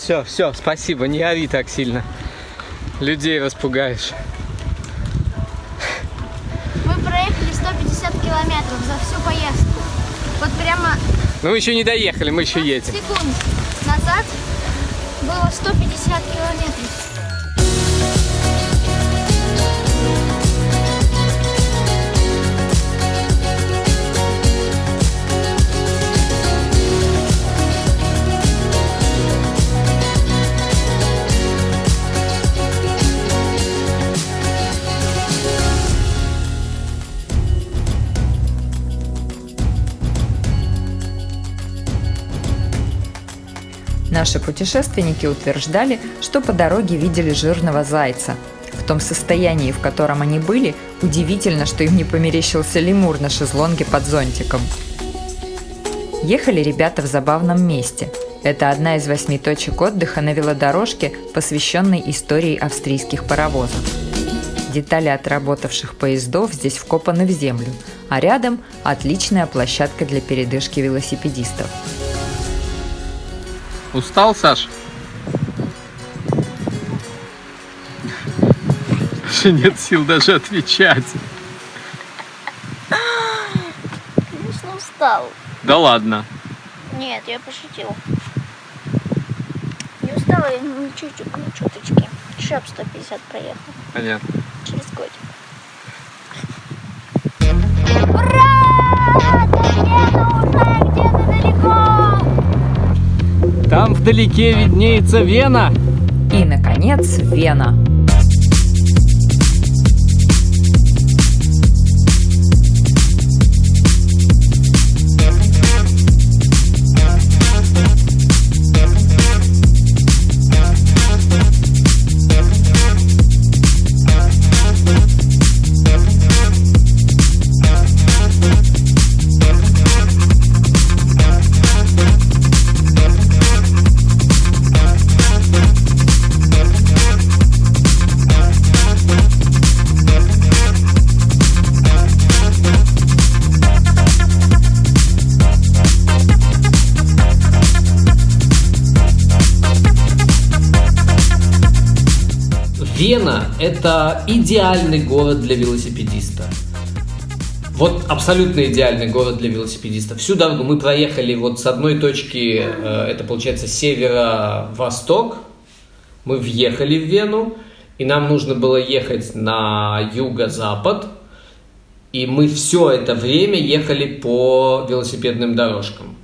Все, все, спасибо, не ори так сильно. Людей распугаешь. Мы проехали 150 километров за всю поездку. Вот прямо Ну, мы еще не доехали, мы еще едем. секунд назад было 150 километров. Наши путешественники утверждали, что по дороге видели жирного зайца. В том состоянии, в котором они были, удивительно, что им не померещился лемур на шезлонге под зонтиком. Ехали ребята в забавном месте. Это одна из восьми точек отдыха на велодорожке, посвященной истории австрийских паровозов. Детали отработавших поездов здесь вкопаны в землю, а рядом отличная площадка для передышки велосипедистов. Устал, Саш? Уже нет сил даже отвечать. Конечно, устал. Да ладно. Нет, я пошутил. Не устала я ни чуть-чуть, ни чуточки. Шап 150 проехал. Понятно. Через годик. Там вдалеке виднеется Вена. И, наконец, Вена. Вена – это идеальный город для велосипедиста. Вот абсолютно идеальный город для велосипедиста. Всю дорогу мы проехали вот с одной точки, э, это получается северо-восток, мы въехали в Вену, и нам нужно было ехать на юго-запад, и мы все это время ехали по велосипедным дорожкам.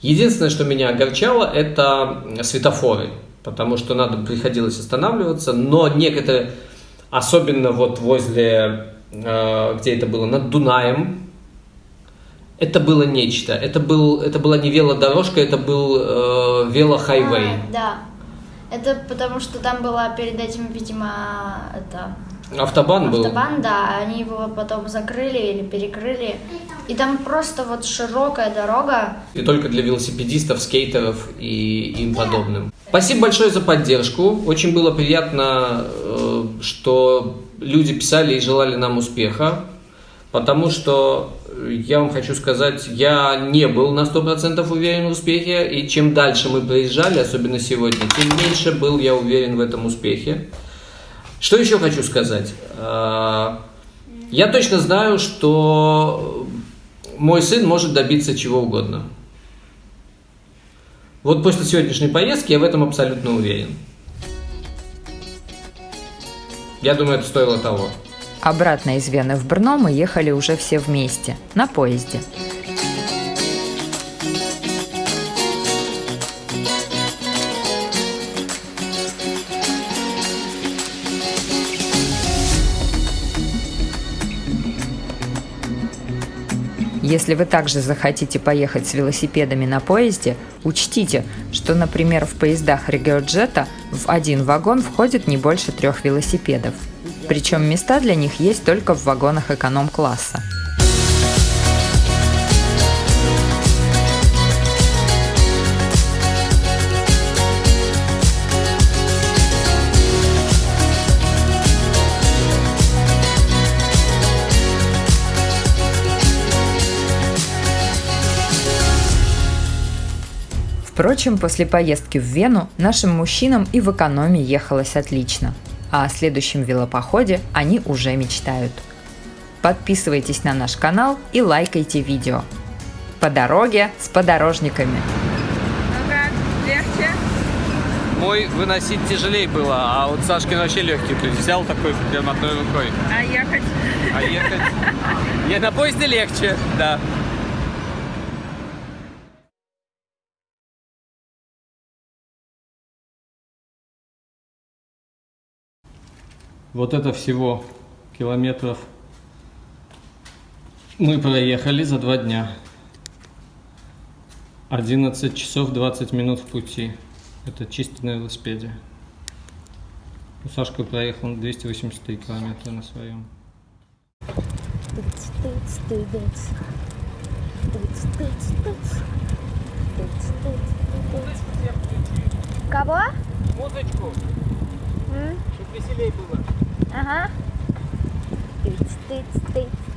Единственное, что меня огорчало, это светофоры, потому что надо приходилось останавливаться, но некоторые, особенно вот возле, э, где это было, над Дунаем, это было нечто. Это, был, это была не велодорожка, это был э, велохайвей. А, да. Это потому что там была перед этим, видимо, это Автобан был. автобан, да, они его потом закрыли или перекрыли. И там просто вот широкая дорога. И только для велосипедистов, скейтеров и им подобным. Спасибо большое за поддержку. Очень было приятно, э, что люди писали и желали нам успеха. Потому что, я вам хочу сказать, я не был на 100% уверен в успехе. И чем дальше мы проезжали, особенно сегодня, тем меньше был я уверен в этом успехе. Что еще хочу сказать? Э, Я точно знаю, что мой сын может добиться чего угодно. Вот после сегодняшней поездки я в этом абсолютно уверен. Я думаю, это стоило того. Обратно из Вены в Брно мы ехали уже все вместе, на поезде. Если вы также захотите поехать с велосипедами на поезде, учтите, что, например, в поездах Региоджета в один вагон входит не больше трех велосипедов. Причем места для них есть только в вагонах эконом-класса. Впрочем, после поездки в Вену нашим мужчинам и в экономе ехалось отлично. А о следующем велопоходе они уже мечтают. Подписывайтесь на наш канал и лайкайте видео. По дороге с подорожниками. Ну как, легче? Мой выносить тяжелее было, а вот Сашкин вообще легкий. То есть взял такой прям одной рукой. А ехать? А ехать... Я на поезде легче, да. Вот это всего километров мы проехали за два дня. 11 часов 20 минут в пути. Это чисто на велосипеде. Ну, Сашка проехал 283 километра на своем. Тыц, тыц, тыц. Тыц, тыц, тыц. Тыц, тыц, тыц. Кого? Музычку, М? чтобы веселее было. Ага. Тыц, тыц, тыц.